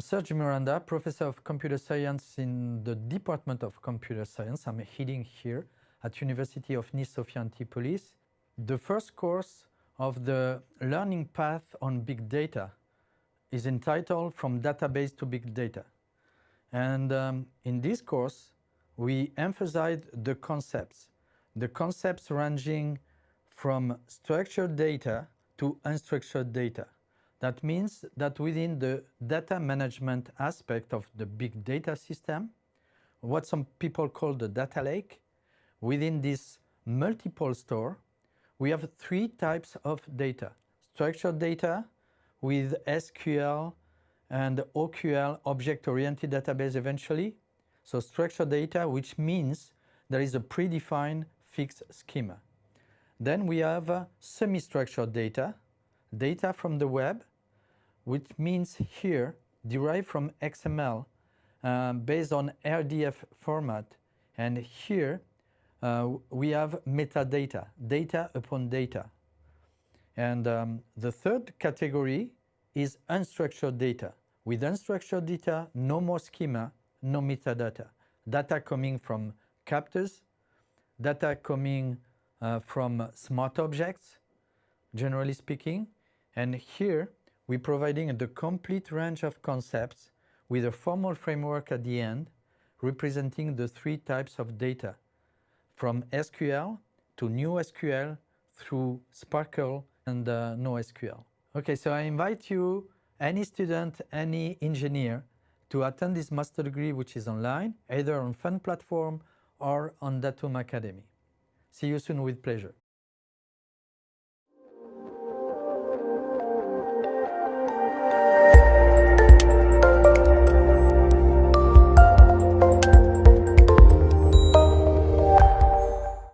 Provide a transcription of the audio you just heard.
Serge Miranda, professor of computer science in the Department of Computer Science. I'm heading here at University of Nice Sophia Antipolis. The first course of the learning path on big data is entitled From Database to Big Data. And um, in this course, we emphasize the concepts, the concepts ranging from structured data to unstructured data. That means that within the data management aspect of the big data system, what some people call the data lake, within this multiple store, we have three types of data. Structured data with SQL and OQL, object-oriented database eventually. So structured data, which means there is a predefined fixed schema. Then we have uh, semi-structured data, data from the web, which means here derived from XML uh, based on RDF format. And here uh, we have metadata, data upon data. And um, the third category is unstructured data. With unstructured data, no more schema, no metadata. Data coming from captors, data coming uh, from smart objects, generally speaking. And here we're providing the complete range of concepts with a formal framework at the end representing the three types of data from SQL to new SQL through SPARQL and uh, NoSQL. Okay, so I invite you, any student, any engineer, to attend this master degree which is online, either on Fun Platform or on Datum Academy. See you soon with pleasure.